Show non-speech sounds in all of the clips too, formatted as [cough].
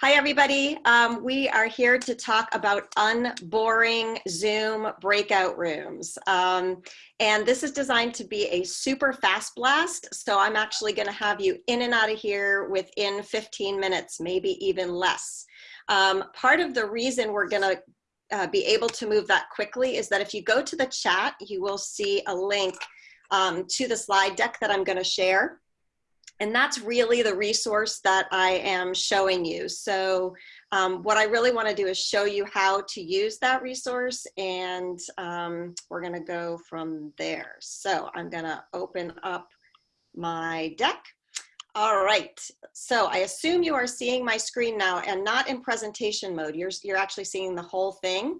Hi, everybody. Um, we are here to talk about unboring Zoom breakout rooms. Um, and this is designed to be a super fast blast. So I'm actually going to have you in and out of here within 15 minutes, maybe even less. Um, part of the reason we're going to uh, be able to move that quickly is that if you go to the chat, you will see a link um, to the slide deck that I'm going to share. And that's really the resource that I am showing you. So um, what I really want to do is show you how to use that resource and um, we're going to go from there. So I'm going to open up my deck. All right, so I assume you are seeing my screen now and not in presentation mode. You're, you're actually seeing the whole thing.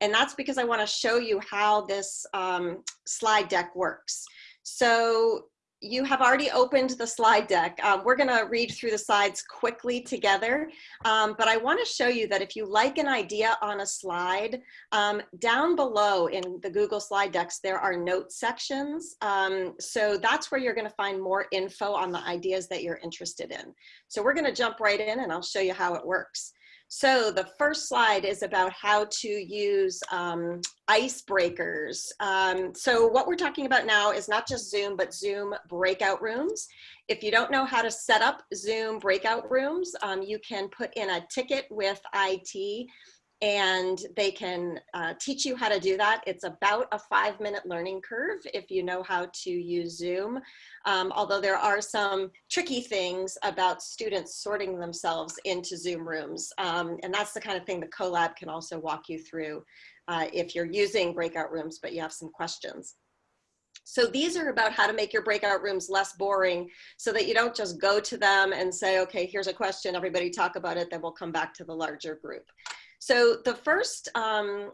And that's because I wanna show you how this um, slide deck works. So you have already opened the slide deck. Um, we're gonna read through the slides quickly together, um, but I wanna show you that if you like an idea on a slide, um, down below in the Google slide decks, there are note sections. Um, so that's where you're gonna find more info on the ideas that you're interested in. So we're gonna jump right in and I'll show you how it works. So the first slide is about how to use um, icebreakers. Um, so what we're talking about now is not just Zoom, but Zoom breakout rooms. If you don't know how to set up Zoom breakout rooms, um, you can put in a ticket with IT and they can uh, teach you how to do that. It's about a five minute learning curve if you know how to use Zoom. Um, although there are some tricky things about students sorting themselves into Zoom rooms. Um, and that's the kind of thing the CoLab can also walk you through uh, if you're using breakout rooms, but you have some questions. So these are about how to make your breakout rooms less boring so that you don't just go to them and say, okay, here's a question, everybody talk about it, then we'll come back to the larger group. So the first um,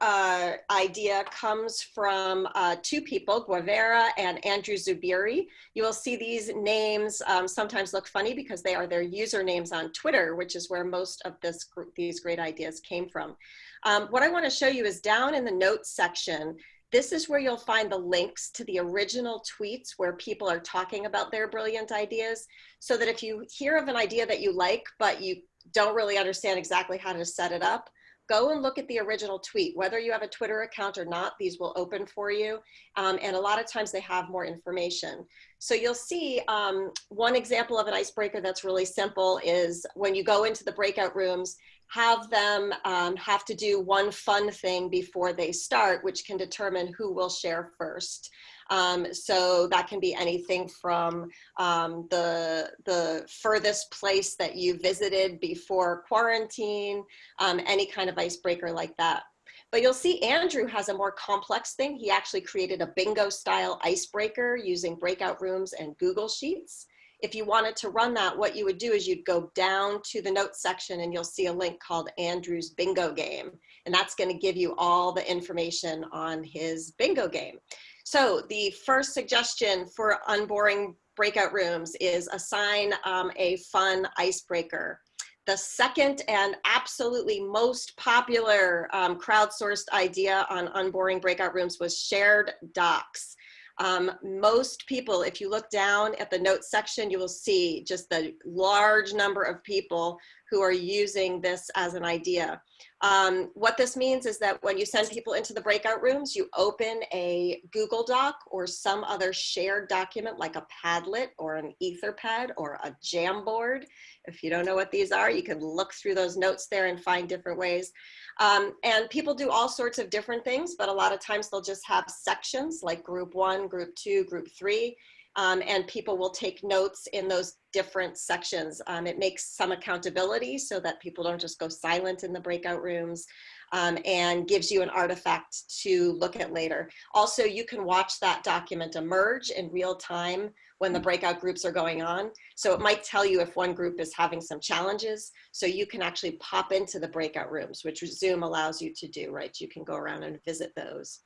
uh, idea comes from uh, two people, Guevara and Andrew Zubiri. You will see these names um, sometimes look funny because they are their usernames on Twitter, which is where most of this these great ideas came from. Um, what I want to show you is down in the notes section, this is where you'll find the links to the original tweets where people are talking about their brilliant ideas so that if you hear of an idea that you like, but you don't really understand exactly how to set it up, go and look at the original tweet. Whether you have a Twitter account or not, these will open for you. Um, and a lot of times they have more information. So you'll see um, one example of an icebreaker that's really simple is when you go into the breakout rooms, have them um, have to do one fun thing before they start, which can determine who will share first. Um, so that can be anything from um, the, the furthest place that you visited before quarantine, um, any kind of icebreaker like that. But you'll see Andrew has a more complex thing. He actually created a bingo style icebreaker using breakout rooms and Google Sheets. If you wanted to run that, what you would do is you'd go down to the notes section and you'll see a link called Andrew's bingo game. And that's gonna give you all the information on his bingo game. So the first suggestion for unboring breakout rooms is assign um, a fun icebreaker. The second and absolutely most popular um, crowdsourced idea on unboring breakout rooms was shared docs. Um, most people, if you look down at the notes section, you will see just the large number of people who are using this as an idea. Um, what this means is that when you send people into the breakout rooms, you open a Google Doc or some other shared document like a Padlet or an Etherpad or a Jamboard. If you don't know what these are, you can look through those notes there and find different ways. Um, and people do all sorts of different things, but a lot of times they'll just have sections like group one, group two, group three, um, and people will take notes in those different sections. Um, it makes some accountability so that people don't just go silent in the breakout rooms um, and gives you an artifact to look at later. Also, you can watch that document emerge in real time when the breakout groups are going on. So it might tell you if one group is having some challenges. So you can actually pop into the breakout rooms, which Zoom allows you to do, right? You can go around and visit those.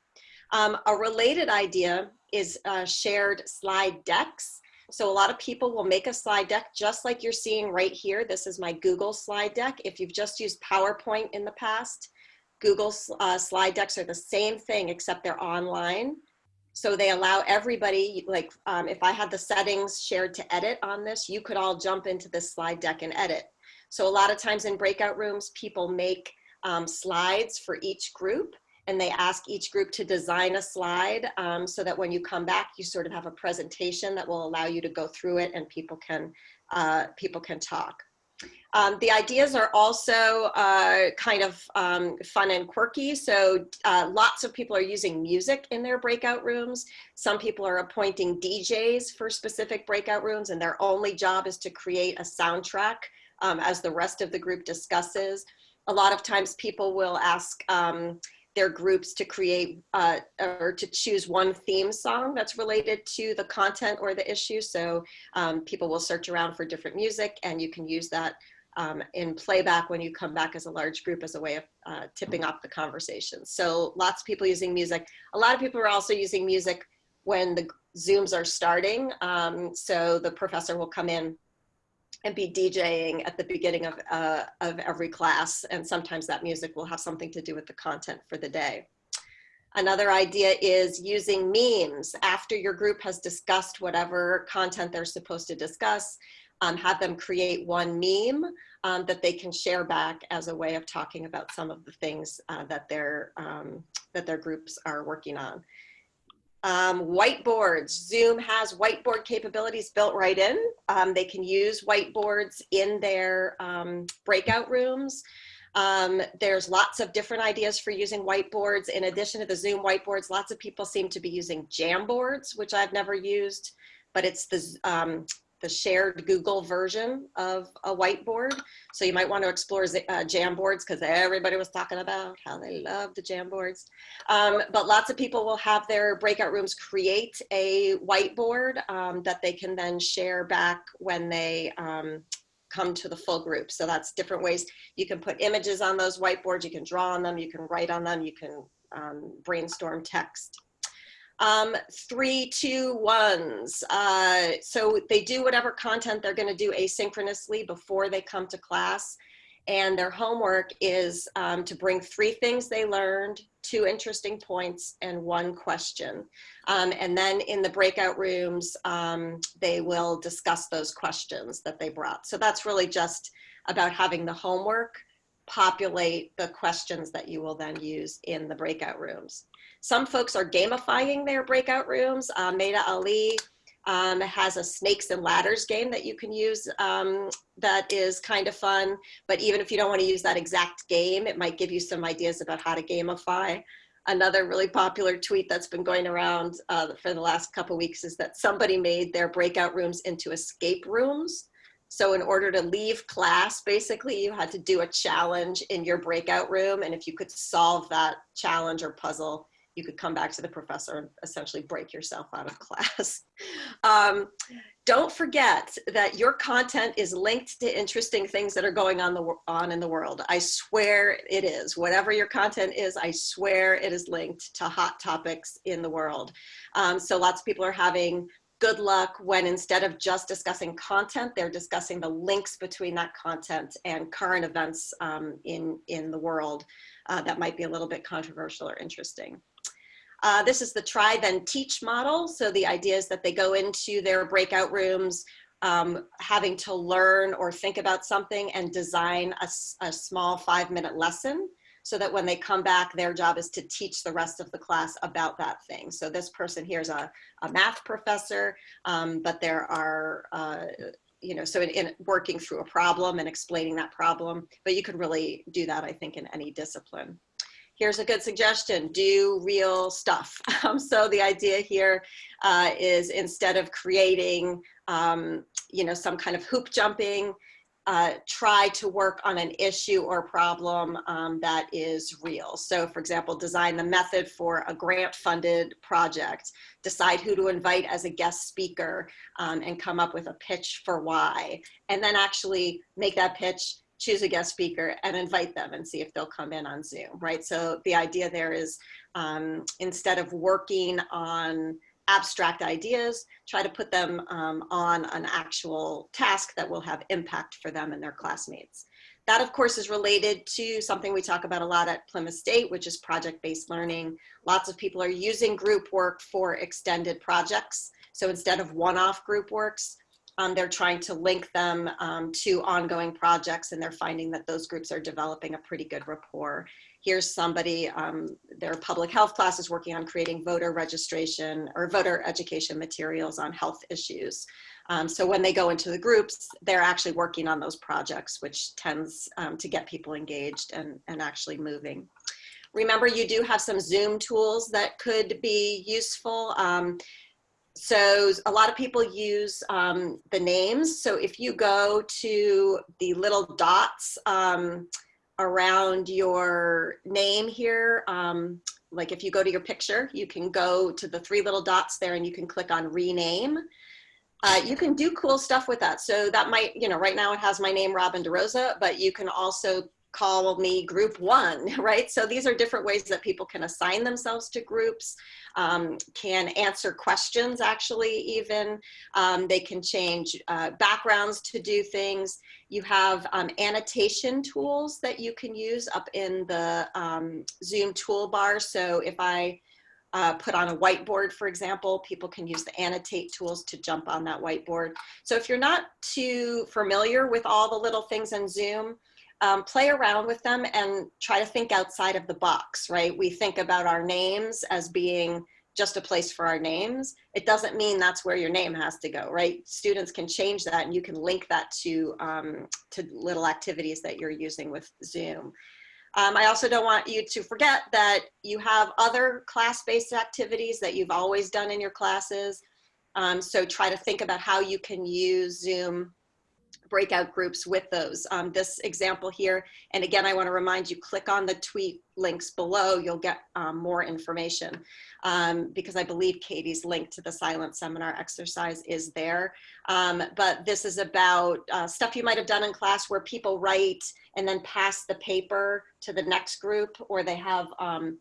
Um, a related idea is uh, shared slide decks. So a lot of people will make a slide deck just like you're seeing right here. This is my Google slide deck. If you've just used PowerPoint in the past, Google uh, slide decks are the same thing except they're online. So they allow everybody, like um, if I had the settings shared to edit on this, you could all jump into this slide deck and edit. So a lot of times in breakout rooms, people make um, slides for each group and they ask each group to design a slide um, so that when you come back, you sort of have a presentation that will allow you to go through it and people can, uh, people can talk. Um, the ideas are also uh, kind of um, fun and quirky. So uh, lots of people are using music in their breakout rooms. Some people are appointing DJs for specific breakout rooms and their only job is to create a soundtrack um, as the rest of the group discusses. A lot of times people will ask um, their groups to create uh, or to choose one theme song that's related to the content or the issue. So um, people will search around for different music and you can use that um, in playback when you come back as a large group as a way of uh, tipping off the conversation. So lots of people using music. A lot of people are also using music when the Zooms are starting. Um, so the professor will come in and be DJing at the beginning of, uh, of every class. And sometimes that music will have something to do with the content for the day. Another idea is using memes after your group has discussed whatever content they're supposed to discuss um, have them create one meme um, that they can share back as a way of talking about some of the things uh, that, their, um, that their groups are working on. Um, whiteboards, Zoom has whiteboard capabilities built right in. Um, they can use whiteboards in their um, breakout rooms. Um, there's lots of different ideas for using whiteboards. In addition to the Zoom whiteboards, lots of people seem to be using Jamboards, which I've never used, but it's the um, the shared Google version of a whiteboard. So you might want to explore uh, Jamboards because everybody was talking about how they love the Jamboards. Um, but lots of people will have their breakout rooms create a whiteboard um, that they can then share back when they um, come to the full group. So that's different ways. You can put images on those whiteboards, you can draw on them, you can write on them, you can um, brainstorm text. Um, three, two, ones. Uh, so they do whatever content they're going to do asynchronously before they come to class. And their homework is um, to bring three things they learned, two interesting points, and one question. Um, and then in the breakout rooms, um, they will discuss those questions that they brought. So that's really just about having the homework populate the questions that you will then use in the breakout rooms. Some folks are gamifying their breakout rooms. Uh, Maha Bali um, has a snakes and ladders game that you can use um, that is kind of fun. But even if you don't want to use that exact game, it might give you some ideas about how to gamify. Another really popular tweet that's been going around uh, for the last couple weeks is that somebody made their breakout rooms into escape rooms. So in order to leave class, basically you had to do a challenge in your breakout room. And if you could solve that challenge or puzzle, you could come back to the professor and essentially break yourself out of [laughs] class. Um, don't forget that your content is linked to interesting things that are going on, the, on in the world. I swear it is. Whatever your content is, I swear it is linked to hot topics in the world. Um, so lots of people are having good luck when instead of just discussing content, they're discussing the links between that content and current events um, in, in the world uh, that might be a little bit controversial or interesting. Uh, this is the try then teach model. So the idea is that they go into their breakout rooms um, having to learn or think about something and design a, a small five minute lesson so that when they come back, their job is to teach the rest of the class about that thing. So this person here is a, a math professor, um, but there are, uh, you know, so in, in, working through a problem and explaining that problem, but you could really do that, I think, in any discipline here's a good suggestion, do real stuff. [laughs] Um, so the idea here uh, is instead of creating, um, you know, some kind of hoop jumping, uh, try to work on an issue or problem um, that is real. So for example, design the method for a grant funded project, decide who to invite as a guest speaker um, and come up with a pitch for why, and then actually make that pitch choose a guest speaker and invite them and see if they'll come in on Zoom, right? So the idea there is um, instead of working on abstract ideas, try to put them um, on an actual task that will have impact for them and their classmates. That of course is related to something we talk about a lot at Plymouth State, which is project-based learning. Lots of people are using group work for extended projects. So instead of one-off group works, um, they're trying to link them um, to ongoing projects and they're finding that those groups are developing a pretty good rapport. Here's somebody, um, their public health class is working on creating voter registration or voter education materials on health issues. Um, so when they go into the groups, they're actually working on those projects, which tends um, to get people engaged and, and actually moving. Remember, you do have some Zoom tools that could be useful. Um, so a lot of people use um, the names. So if you go to the little dots um, around your name here, um, like if you go to your picture, you can go to the three little dots there and you can click on rename. Uh, you can do cool stuff with that. So that might, you know, right now it has my name, Robin DeRosa, but you can also call me group one, [laughs] right? So these are different ways that people can assign themselves to groups, um, can answer questions actually even. Um, they can change uh, backgrounds to do things. You have um, annotation tools that you can use up in the um, Zoom toolbar. So if I uh, put on a whiteboard, for example, people can use the annotate tools to jump on that whiteboard. So if you're not too familiar with all the little things in Zoom, um, play around with them and try to think outside of the box, right? We think about our names as being just a place for our names. It doesn't mean that's where your name has to go, right? Students can change that and you can link that to, um, to little activities that you're using with Zoom. Um, I also don't want you to forget that you have other class-based activities that you've always done in your classes. Um, so try to think about how you can use Zoom breakout groups with those. Um, this example here, and again, I wanna remind you, click on the tweet links below, you'll get um, more information um, because I believe Katie's link to the silent seminar exercise is there. Um, but this is about uh, stuff you might have done in class where people write and then pass the paper to the next group or they have um,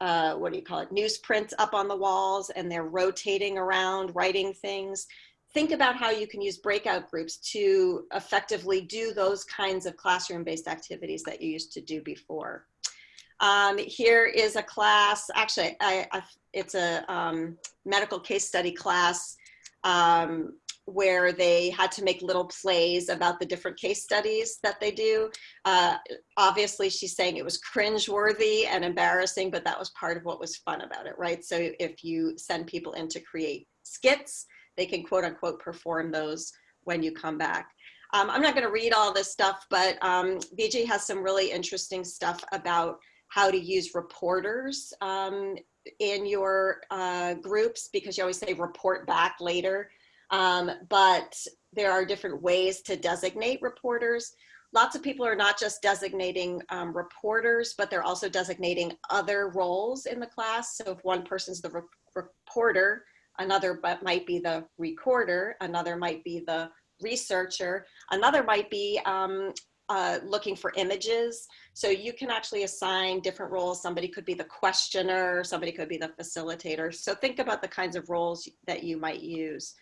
uh, what do you call it, newsprint up on the walls and they're rotating around, writing things think about how you can use breakout groups to effectively do those kinds of classroom-based activities that you used to do before. Um, here is a class, actually, I, I, it's a um, medical case study class um, where they had to make little plays about the different case studies that they do. Uh, obviously, she's saying it was cringe-worthy and embarrassing, but that was part of what was fun about it, right? So if you send people in to create skits, they can quote unquote perform those when you come back. Um, I'm not going to read all this stuff, but um, has some really interesting stuff about how to use reporters um, in your uh, groups because you always say report back later. Um, but there are different ways to designate reporters. Lots of people are not just designating um, reporters, but they're also designating other roles in the class. So if one person's the re reporter, another might be the recorder, another might be the researcher, another might be um, uh, looking for images. So you can actually assign different roles. Somebody could be the questioner, somebody could be the facilitator. So think about the kinds of roles that you might use.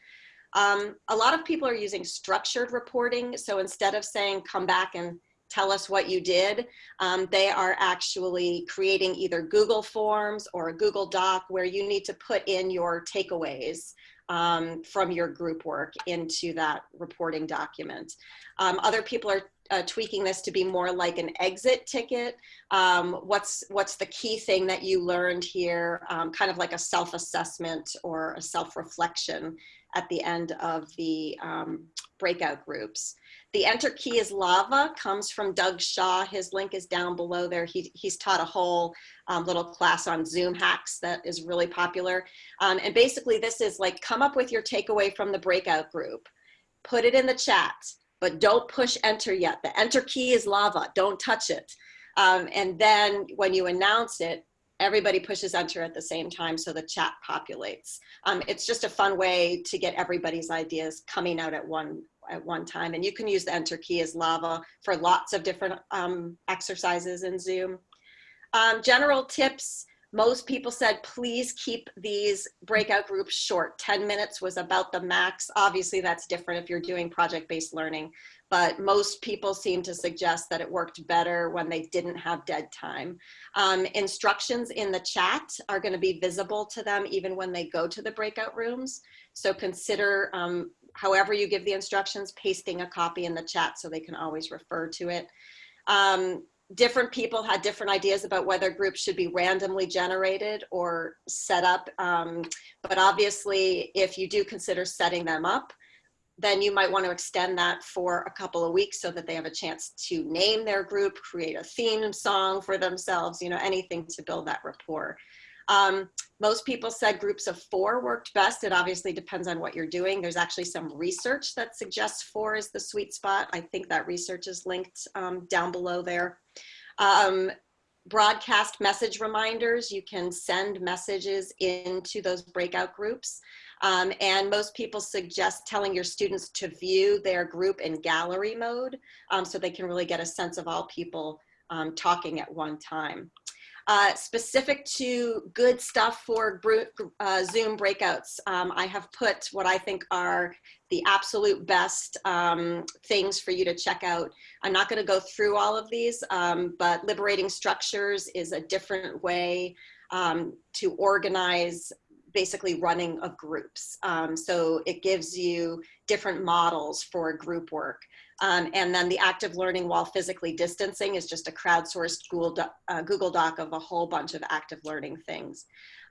Um, a lot of people are using structured reporting. So instead of saying, come back and tell us what you did. Um, they are actually creating either Google Forms or a Google Doc where you need to put in your takeaways um, from your group work into that reporting document. Um, other people are uh, tweaking this to be more like an exit ticket. Um, what's, what's the key thing that you learned here? Um, kind of like a self-assessment or a self-reflection at the end of the um, breakout groups. The enter key is lava comes from Doug Shaw. His link is down below there. He, he's taught a whole um, little class on Zoom hacks that is really popular. Um, and basically this is like, come up with your takeaway from the breakout group, put it in the chat, but don't push enter yet. The enter key is lava, don't touch it. Um, and then when you announce it, everybody pushes enter at the same time so the chat populates. Um, it's just a fun way to get everybody's ideas coming out at one at one time. And you can use the enter key as lava for lots of different um, exercises in Zoom. Um, general tips, most people said, please keep these breakout groups short. 10 minutes was about the max. Obviously that's different if you're doing project-based learning, but most people seem to suggest that it worked better when they didn't have dead time. Um, instructions in the chat are gonna be visible to them even when they go to the breakout rooms. So consider um, however you give the instructions, pasting a copy in the chat so they can always refer to it. Um, different people had different ideas about whether groups should be randomly generated or set up. Um, but obviously, if you do consider setting them up, then you might want to extend that for a couple of weeks so that they have a chance to name their group, create a theme song for themselves, you know, anything to build that rapport. Um, most people said groups of four worked best. It obviously depends on what you're doing. There's actually some research that suggests four is the sweet spot. I think that research is linked um, down below there. Um, broadcast message reminders, you can send messages into those breakout groups. Um, and most people suggest telling your students to view their group in gallery mode um, so they can really get a sense of all people um, talking at one time. Uh, specific to good stuff for uh, Zoom breakouts, um, I have put what I think are the absolute best um, things for you to check out. I'm not going to go through all of these, um, but liberating structures is a different way um, to organize basically running of groups. Um, so it gives you different models for group work. Um, and then the active learning while physically distancing is just a crowdsourced Google, doc, uh, Google Doc of a whole bunch of active learning things.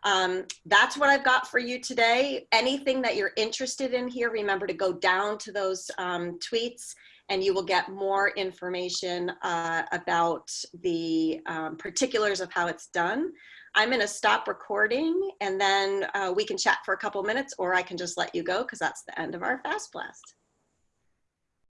Um, that's what I've got for you today. Anything that you're interested in here, remember to go down to those um, tweets and you will get more information uh, about the um, particulars of how it's done. I'm gonna stop recording and then uh, we can chat for a couple minutes or I can just let you go because that's the end of our Fast Blast.